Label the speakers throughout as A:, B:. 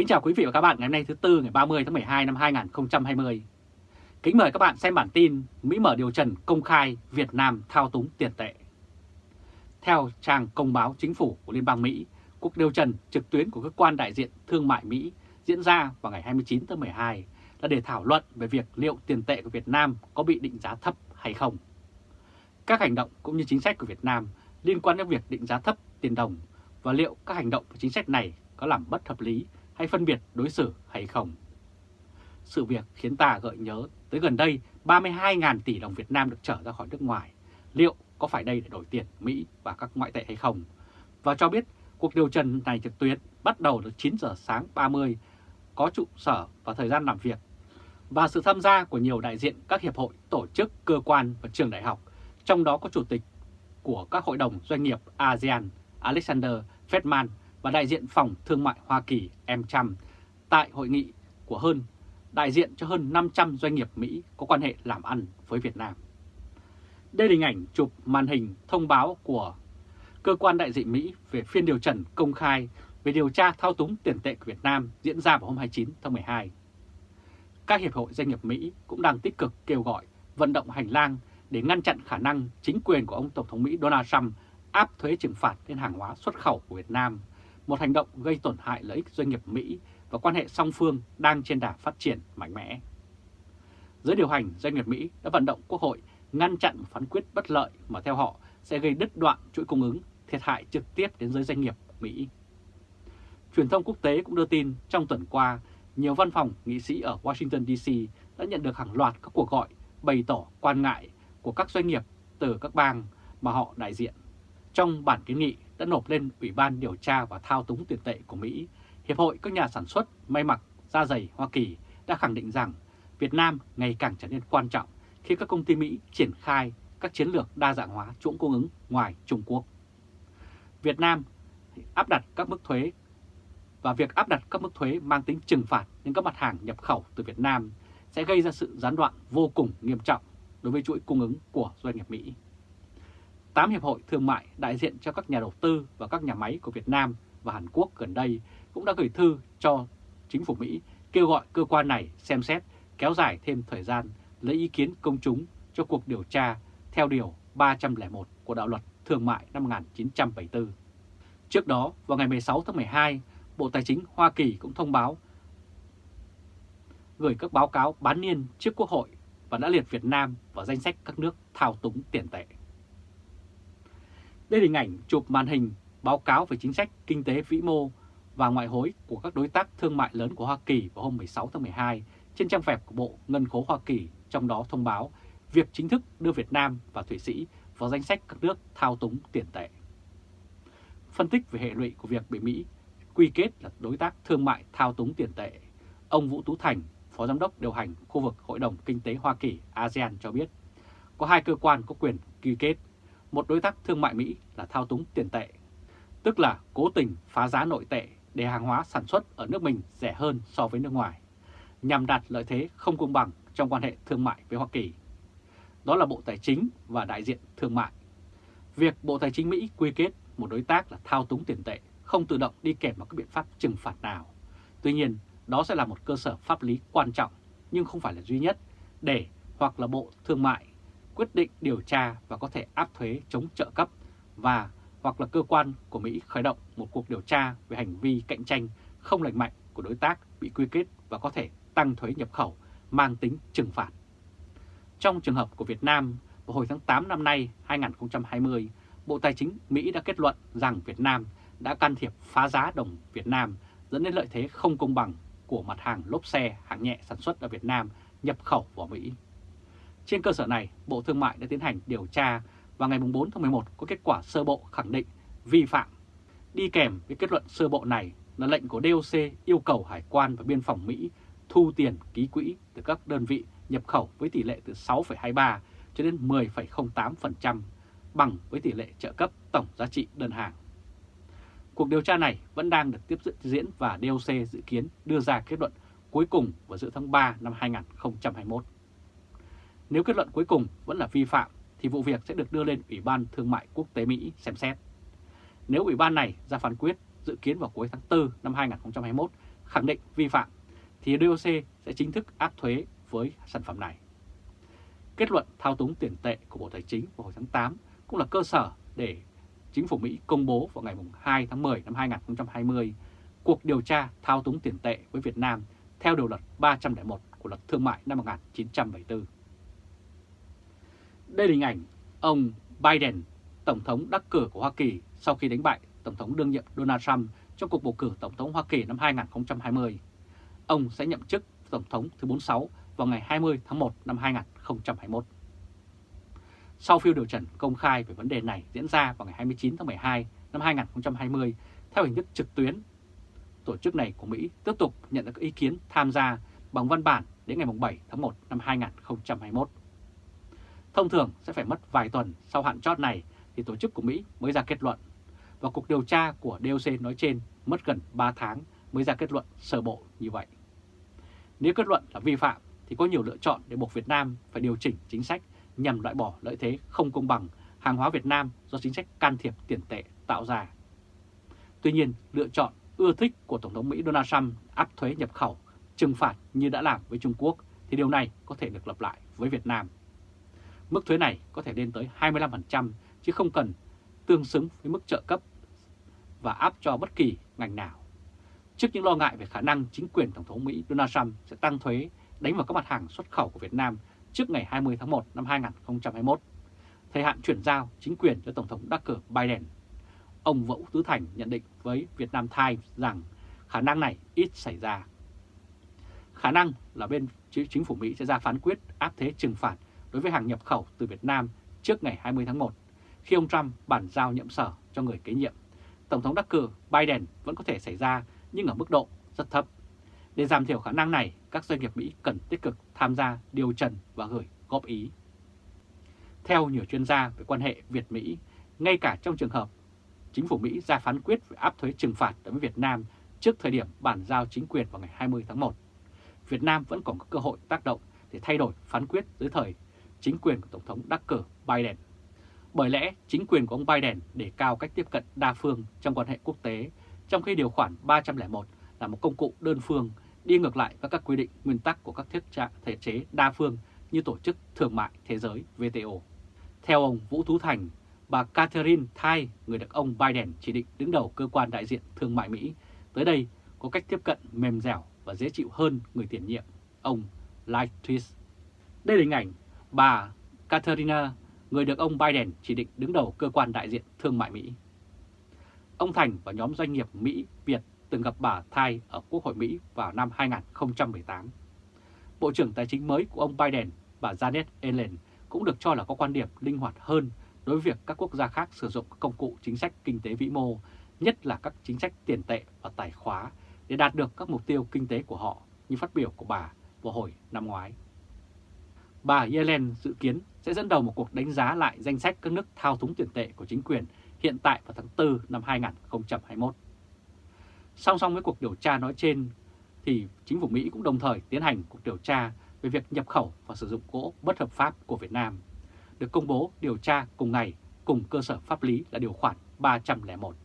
A: Kính chào quý vị và các bạn ngày hôm nay thứ Tư ngày 30 tháng 12 năm 2020. Kính mời các bạn xem bản tin Mỹ mở điều trần công khai Việt Nam thao túng tiền tệ. Theo trang công báo chính phủ của Liên bang Mỹ, cuộc điều trần trực tuyến của cơ quan đại diện thương mại Mỹ diễn ra vào ngày 29 tháng 12 là để thảo luận về việc liệu tiền tệ của Việt Nam có bị định giá thấp hay không. Các hành động cũng như chính sách của Việt Nam liên quan đến việc định giá thấp tiền đồng và liệu các hành động và chính sách này có làm bất hợp lý hay phân biệt đối xử hay không. Sự việc khiến ta gợi nhớ tới gần đây 32.000 tỷ đồng Việt Nam được trở ra khỏi nước ngoài. Liệu có phải đây để đổi tiền Mỹ và các ngoại tệ hay không? Và cho biết cuộc điều trần này trực tuyến bắt đầu từ 9 giờ sáng 30, có trụ sở và thời gian làm việc và sự tham gia của nhiều đại diện các hiệp hội, tổ chức, cơ quan và trường đại học, trong đó có chủ tịch của các hội đồng doanh nghiệp ASEAN Alexander Fedman và đại diện Phòng Thương mại Hoa Kỳ Em Trump tại hội nghị của hơn đại diện cho hơn 500 doanh nghiệp Mỹ có quan hệ làm ăn với Việt Nam. Đây là hình ảnh chụp màn hình thông báo của cơ quan đại diện Mỹ về phiên điều trần công khai về điều tra thao túng tiền tệ của Việt Nam diễn ra vào hôm 29 tháng 12. Các hiệp hội doanh nghiệp Mỹ cũng đang tích cực kêu gọi vận động hành lang để ngăn chặn khả năng chính quyền của ông Tổng thống Mỹ Donald Trump áp thuế trừng phạt lên hàng hóa xuất khẩu của Việt Nam một hành động gây tổn hại lợi ích doanh nghiệp Mỹ và quan hệ song phương đang trên đà phát triển mạnh mẽ. Giới điều hành doanh nghiệp Mỹ đã vận động Quốc hội ngăn chặn phán quyết bất lợi mà theo họ sẽ gây đứt đoạn chuỗi cung ứng, thiệt hại trực tiếp đến giới doanh nghiệp Mỹ. Truyền thông quốc tế cũng đưa tin trong tuần qua, nhiều văn phòng nghị sĩ ở Washington DC đã nhận được hàng loạt các cuộc gọi bày tỏ quan ngại của các doanh nghiệp từ các bang mà họ đại diện. Trong bản kiến nghị đã nộp lên Ủy ban điều tra và thao túng tiền tệ của Mỹ, Hiệp hội các nhà sản xuất may mặc da dày Hoa Kỳ đã khẳng định rằng Việt Nam ngày càng trở nên quan trọng khi các công ty Mỹ triển khai các chiến lược đa dạng hóa chuỗi cung ứng ngoài Trung Quốc. Việt Nam áp đặt các mức thuế và việc áp đặt các mức thuế mang tính trừng phạt đến các mặt hàng nhập khẩu từ Việt Nam sẽ gây ra sự gián đoạn vô cùng nghiêm trọng đối với chuỗi cung ứng của doanh nghiệp Mỹ. 8 hiệp hội thương mại đại diện cho các nhà đầu tư và các nhà máy của Việt Nam và Hàn Quốc gần đây cũng đã gửi thư cho chính phủ Mỹ kêu gọi cơ quan này xem xét kéo dài thêm thời gian lấy ý kiến công chúng cho cuộc điều tra theo Điều 301 của Đạo luật Thương mại năm 1974. Trước đó, vào ngày 16 tháng 12, Bộ Tài chính Hoa Kỳ cũng thông báo gửi các báo cáo bán niên trước Quốc hội và đã liệt Việt Nam vào danh sách các nước thao túng tiền tệ. Đây là hình ảnh chụp màn hình báo cáo về chính sách kinh tế vĩ mô và ngoại hối của các đối tác thương mại lớn của Hoa Kỳ vào hôm 16 tháng 12 trên trang web của Bộ Ngân khố Hoa Kỳ, trong đó thông báo việc chính thức đưa Việt Nam và Thụy Sĩ vào danh sách các nước thao túng tiền tệ. Phân tích về hệ lụy của việc bị Mỹ quy kết là đối tác thương mại thao túng tiền tệ, ông Vũ Tú Thành, Phó Giám đốc điều hành khu vực Hội đồng Kinh tế Hoa Kỳ ASEAN cho biết, có hai cơ quan có quyền quy kết một đối tác thương mại Mỹ là thao túng tiền tệ, tức là cố tình phá giá nội tệ để hàng hóa sản xuất ở nước mình rẻ hơn so với nước ngoài, nhằm đạt lợi thế không công bằng trong quan hệ thương mại với Hoa Kỳ. Đó là Bộ Tài chính và đại diện thương mại. Việc Bộ Tài chính Mỹ quy kết một đối tác là thao túng tiền tệ không tự động đi kèm vào các biện pháp trừng phạt nào. Tuy nhiên, đó sẽ là một cơ sở pháp lý quan trọng nhưng không phải là duy nhất để hoặc là Bộ Thương mại quyết định điều tra và có thể áp thuế chống trợ cấp và hoặc là cơ quan của Mỹ khởi động một cuộc điều tra về hành vi cạnh tranh không lành mạnh của đối tác bị quy kết và có thể tăng thuế nhập khẩu mang tính trừng phạt. Trong trường hợp của Việt Nam, vào hồi tháng 8 năm nay 2020, Bộ Tài chính Mỹ đã kết luận rằng Việt Nam đã can thiệp phá giá đồng Việt Nam dẫn đến lợi thế không công bằng của mặt hàng lốp xe hạng nhẹ sản xuất ở Việt Nam nhập khẩu vào Mỹ. Trên cơ sở này, Bộ Thương mại đã tiến hành điều tra và ngày 4 tháng 11 có kết quả sơ bộ khẳng định vi phạm. Đi kèm với kết luận sơ bộ này là lệnh của DOC yêu cầu Hải quan và Biên phòng Mỹ thu tiền ký quỹ từ các đơn vị nhập khẩu với tỷ lệ từ 6,23 cho đến 10,08% bằng với tỷ lệ trợ cấp tổng giá trị đơn hàng. Cuộc điều tra này vẫn đang được tiếp diễn và DOC dự kiến đưa ra kết luận cuối cùng vào giữa tháng 3 năm 2021. Nếu kết luận cuối cùng vẫn là vi phạm thì vụ việc sẽ được đưa lên Ủy ban Thương mại Quốc tế Mỹ xem xét. Nếu Ủy ban này ra phán quyết dự kiến vào cuối tháng 4 năm 2021 khẳng định vi phạm thì DOC sẽ chính thức áp thuế với sản phẩm này. Kết luận thao túng tiền tệ của Bộ Tài chính vào hồi tháng 8 cũng là cơ sở để chính phủ Mỹ công bố vào ngày 2 tháng 10 năm 2020 cuộc điều tra thao túng tiền tệ với Việt Nam theo điều luật 301 của luật thương mại năm 1974. Đây là hình ảnh ông Biden, Tổng thống đắc cử của Hoa Kỳ sau khi đánh bại Tổng thống đương nhiệm Donald Trump trong cuộc bầu cử Tổng thống Hoa Kỳ năm 2020. Ông sẽ nhậm chức Tổng thống thứ 46 vào ngày 20 tháng 1 năm 2021. Sau phiên điều trần công khai về vấn đề này diễn ra vào ngày 29 tháng 12 năm 2020 theo hình thức trực tuyến, tổ chức này của Mỹ tiếp tục nhận được ý kiến tham gia bằng văn bản đến ngày 7 tháng 1 năm 2021. Thông thường sẽ phải mất vài tuần sau hạn chót này thì tổ chức của Mỹ mới ra kết luận. Và cuộc điều tra của DOC nói trên mất gần 3 tháng mới ra kết luận sơ bộ như vậy. Nếu kết luận là vi phạm thì có nhiều lựa chọn để buộc Việt Nam phải điều chỉnh chính sách nhằm loại bỏ lợi thế không công bằng hàng hóa Việt Nam do chính sách can thiệp tiền tệ tạo ra. Tuy nhiên, lựa chọn ưa thích của Tổng thống Mỹ Donald Trump áp thuế nhập khẩu, trừng phạt như đã làm với Trung Quốc thì điều này có thể được lặp lại với Việt Nam Mức thuế này có thể lên tới 25% chứ không cần tương xứng với mức trợ cấp và áp cho bất kỳ ngành nào. Trước những lo ngại về khả năng chính quyền Tổng thống Mỹ Donald Trump sẽ tăng thuế đánh vào các mặt hàng xuất khẩu của Việt Nam trước ngày 20 tháng 1 năm 2021, thời hạn chuyển giao chính quyền cho Tổng thống đắc cử Biden. Ông Vũ Tứ Thành nhận định với việt nam Times rằng khả năng này ít xảy ra. Khả năng là bên chính phủ Mỹ sẽ ra phán quyết áp thế trừng phạt đối với hàng nhập khẩu từ Việt Nam trước ngày 20 tháng 1, khi ông Trump bản giao nhậm sở cho người kế nhiệm. Tổng thống đắc cử Biden vẫn có thể xảy ra nhưng ở mức độ rất thấp. Để giảm thiểu khả năng này, các doanh nghiệp Mỹ cần tích cực tham gia điều trần và gửi góp ý. Theo nhiều chuyên gia về quan hệ Việt-Mỹ, ngay cả trong trường hợp chính phủ Mỹ ra phán quyết về áp thuế trừng phạt đối với Việt Nam trước thời điểm bản giao chính quyền vào ngày 20 tháng 1, Việt Nam vẫn còn có cơ hội tác động để thay đổi phán quyết dưới thời chính quyền của Tổng thống đắc cử Biden. Bởi lẽ chính quyền của ông Biden để cao cách tiếp cận đa phương trong quan hệ quốc tế, trong khi điều khoản 301 là một công cụ đơn phương đi ngược lại với các quy định nguyên tắc của các thiết trạng thể chế đa phương như Tổ chức Thương mại Thế giới WTO. Theo ông Vũ Thú Thành, bà Catherine Thai, người được ông Biden chỉ định đứng đầu cơ quan đại diện thương mại Mỹ, tới đây có cách tiếp cận mềm dẻo và dễ chịu hơn người tiền nhiệm, ông Lightfist. Đây là hình ảnh bà Katerina, người được ông Biden chỉ định đứng đầu cơ quan đại diện thương mại Mỹ. Ông Thành và nhóm doanh nghiệp Mỹ-Việt từng gặp bà Thai ở Quốc hội Mỹ vào năm 2018. Bộ trưởng Tài chính mới của ông Biden, bà Janet Yellen, cũng được cho là có quan điểm linh hoạt hơn đối với việc các quốc gia khác sử dụng công cụ chính sách kinh tế vĩ mô, nhất là các chính sách tiền tệ và tài khóa để đạt được các mục tiêu kinh tế của họ như phát biểu của bà vào hồi năm ngoái bà Yellen dự kiến sẽ dẫn đầu một cuộc đánh giá lại danh sách các nước thao túng tiền tệ của chính quyền hiện tại vào tháng 4 năm 2021. Song song với cuộc điều tra nói trên, thì chính phủ Mỹ cũng đồng thời tiến hành cuộc điều tra về việc nhập khẩu và sử dụng gỗ bất hợp pháp của Việt Nam, được công bố điều tra cùng ngày cùng cơ sở pháp lý là điều khoản 301.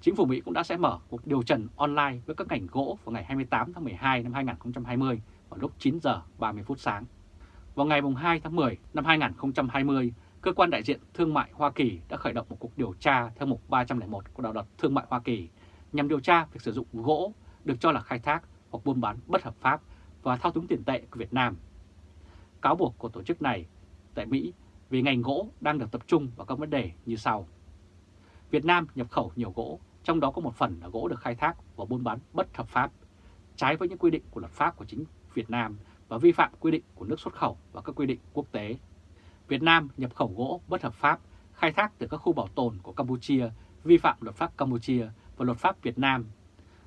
A: Chính phủ Mỹ cũng đã sẽ mở cuộc điều trần online với các ngành gỗ vào ngày 28 tháng 12 năm 2020 vào lúc 9 giờ 30 phút sáng. Vào ngày 2 tháng 10 năm 2020, cơ quan đại diện thương mại Hoa Kỳ đã khởi động một cuộc điều tra theo mục 301 của đạo luật thương mại Hoa Kỳ nhằm điều tra việc sử dụng gỗ được cho là khai thác hoặc buôn bán bất hợp pháp và thao túng tiền tệ của Việt Nam. Cáo buộc của tổ chức này tại Mỹ về ngành gỗ đang được tập trung vào các vấn đề như sau. Việt Nam nhập khẩu nhiều gỗ, trong đó có một phần là gỗ được khai thác và buôn bán bất hợp pháp, trái với những quy định của luật pháp của chính Việt Nam và vi phạm quy định của nước xuất khẩu và các quy định quốc tế. Việt Nam nhập khẩu gỗ bất hợp pháp khai thác từ các khu bảo tồn của Campuchia, vi phạm luật pháp Campuchia và luật pháp Việt Nam.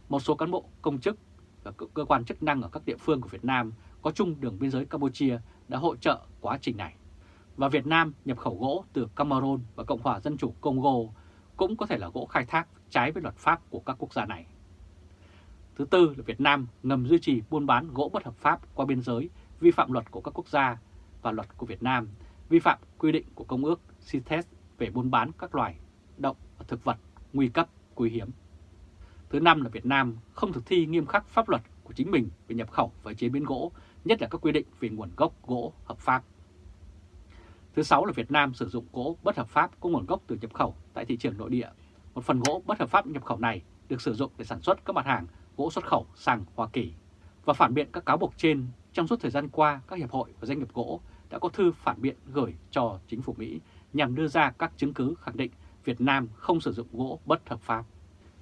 A: Một số cán bộ công chức và cơ quan chức năng ở các địa phương của Việt Nam có chung đường biên giới Campuchia đã hỗ trợ quá trình này. Và Việt Nam nhập khẩu gỗ từ Cameroon và Cộng hòa Dân chủ Congo cũng có thể là gỗ khai thác trái với luật pháp của các quốc gia này. Thứ tư là Việt Nam ngầm duy trì buôn bán gỗ bất hợp pháp qua biên giới, vi phạm luật của các quốc gia và luật của Việt Nam, vi phạm quy định của Công ước CITES về buôn bán các loài động và thực vật nguy cấp, quý hiếm. Thứ năm là Việt Nam không thực thi nghiêm khắc pháp luật của chính mình về nhập khẩu và chế biến gỗ, nhất là các quy định về nguồn gốc gỗ hợp pháp. Thứ sáu là Việt Nam sử dụng gỗ bất hợp pháp có nguồn gốc từ nhập khẩu tại thị trường nội địa. Một phần gỗ bất hợp pháp nhập khẩu này được sử dụng để sản xuất các mặt hàng gỗ xuất khẩu sang Hoa Kỳ và phản biện các cáo buộc trên trong suốt thời gian qua các hiệp hội và doanh nghiệp gỗ đã có thư phản biện gửi cho chính phủ Mỹ nhằm đưa ra các chứng cứ khẳng định Việt Nam không sử dụng gỗ bất hợp pháp.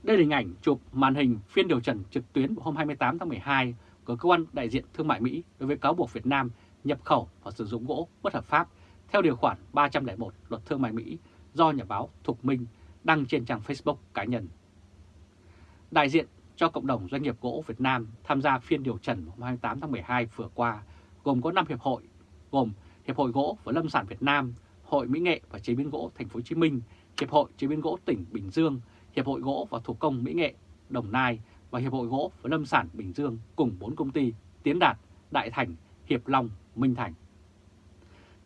A: Đây là hình ảnh chụp màn hình phiên điều trần trực tuyến hôm 28 tháng 12 của cơ quan đại diện thương mại Mỹ đối với cáo buộc Việt Nam nhập khẩu và sử dụng gỗ bất hợp pháp theo điều khoản 301 luật thương mại Mỹ do nhà báo Thục Minh đăng trên trang Facebook cá nhân. Đại diện cho cộng đồng doanh nghiệp gỗ Việt Nam tham gia phiên điều trần hôm 28 tháng 12 vừa qua, gồm có 5 hiệp hội, gồm Hiệp hội gỗ và lâm sản Việt Nam, Hội Mỹ nghệ và chế biến gỗ Thành phố Hồ Chí Minh, Hiệp hội chế biến gỗ tỉnh Bình Dương, Hiệp hội gỗ và thủ công Mỹ nghệ Đồng Nai và Hiệp hội gỗ và lâm sản Bình Dương cùng 4 công ty Tiến Đạt, Đại Thành, Hiệp Long, Minh Thành.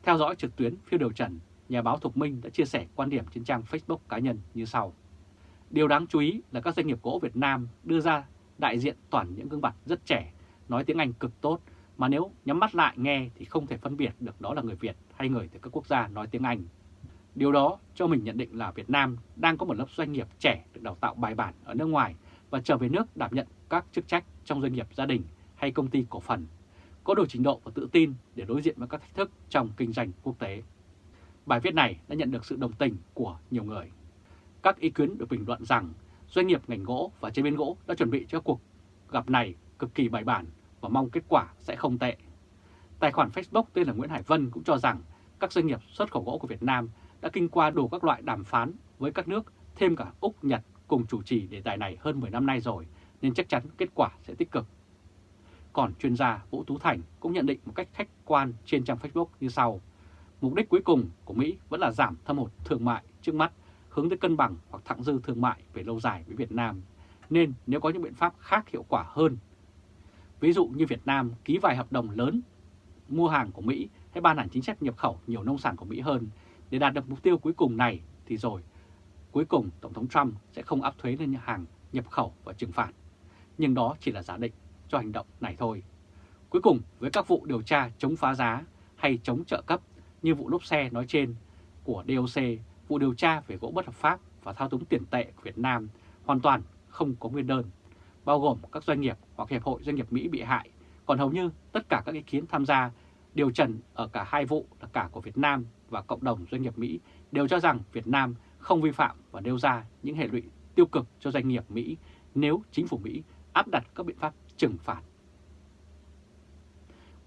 A: Theo dõi trực tuyến phiêu điều trần, nhà báo Thục Minh đã chia sẻ quan điểm trên trang Facebook cá nhân như sau. Điều đáng chú ý là các doanh nghiệp gỗ Việt Nam đưa ra đại diện toàn những gương mặt rất trẻ, nói tiếng Anh cực tốt, mà nếu nhắm mắt lại nghe thì không thể phân biệt được đó là người Việt hay người từ các quốc gia nói tiếng Anh. Điều đó cho mình nhận định là Việt Nam đang có một lớp doanh nghiệp trẻ được đào tạo bài bản ở nước ngoài và trở về nước đảm nhận các chức trách trong doanh nghiệp gia đình hay công ty cổ phần, có đủ trình độ và tự tin để đối diện với các thách thức trong kinh doanh quốc tế. Bài viết này đã nhận được sự đồng tình của nhiều người. Các ý kiến được bình luận rằng doanh nghiệp ngành gỗ và chế biến gỗ đã chuẩn bị cho cuộc gặp này cực kỳ bài bản và mong kết quả sẽ không tệ. Tài khoản Facebook tên là Nguyễn Hải Vân cũng cho rằng các doanh nghiệp xuất khẩu gỗ của Việt Nam đã kinh qua đủ các loại đàm phán với các nước, thêm cả Úc, Nhật cùng chủ trì đề tài này hơn 10 năm nay rồi, nên chắc chắn kết quả sẽ tích cực. Còn chuyên gia Vũ Tú Thành cũng nhận định một cách khách quan trên trang Facebook như sau. Mục đích cuối cùng của Mỹ vẫn là giảm thâm hụt thương mại trước mắt hướng tới cân bằng hoặc thặng dư thương mại về lâu dài với Việt Nam, nên nếu có những biện pháp khác hiệu quả hơn, ví dụ như Việt Nam ký vài hợp đồng lớn mua hàng của Mỹ hay ban hành chính sách nhập khẩu nhiều nông sản của Mỹ hơn để đạt được mục tiêu cuối cùng này thì rồi cuối cùng Tổng thống Trump sẽ không áp thuế lên hàng nhập khẩu và trừng phạt. Nhưng đó chỉ là giả định cho hành động này thôi. Cuối cùng, với các vụ điều tra chống phá giá hay chống trợ cấp như vụ lốp xe nói trên của DOC vụ điều tra về gỗ bất hợp pháp và thao túng tiền tệ của Việt Nam hoàn toàn không có nguyên đơn, bao gồm các doanh nghiệp hoặc hiệp hội doanh nghiệp Mỹ bị hại, còn hầu như tất cả các ý kiến tham gia điều trần ở cả hai vụ là cả của Việt Nam và cộng đồng doanh nghiệp Mỹ đều cho rằng Việt Nam không vi phạm và nêu ra những hệ lụy tiêu cực cho doanh nghiệp Mỹ nếu chính phủ Mỹ áp đặt các biện pháp trừng phạt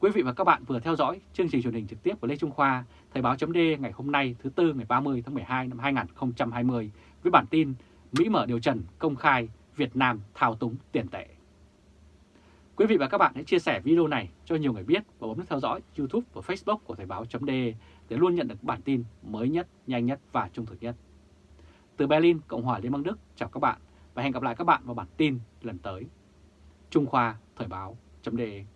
A: Quý vị và các bạn vừa theo dõi chương trình truyền hình trực tiếp của Lê Trung Khoa, Thời báo .d ngày hôm nay thứ Tư ngày 30 tháng 12 năm 2020 với bản tin Mỹ mở điều trần công khai Việt Nam thao túng tiền tệ. Quý vị và các bạn hãy chia sẻ video này cho nhiều người biết và bấm nút theo dõi YouTube và Facebook của Thời báo .d để luôn nhận được bản tin mới nhất, nhanh nhất và trung thực nhất. Từ Berlin, Cộng hòa Liên bang Đức, chào các bạn và hẹn gặp lại các bạn vào bản tin lần tới. Trung Khoa Thời báo .d.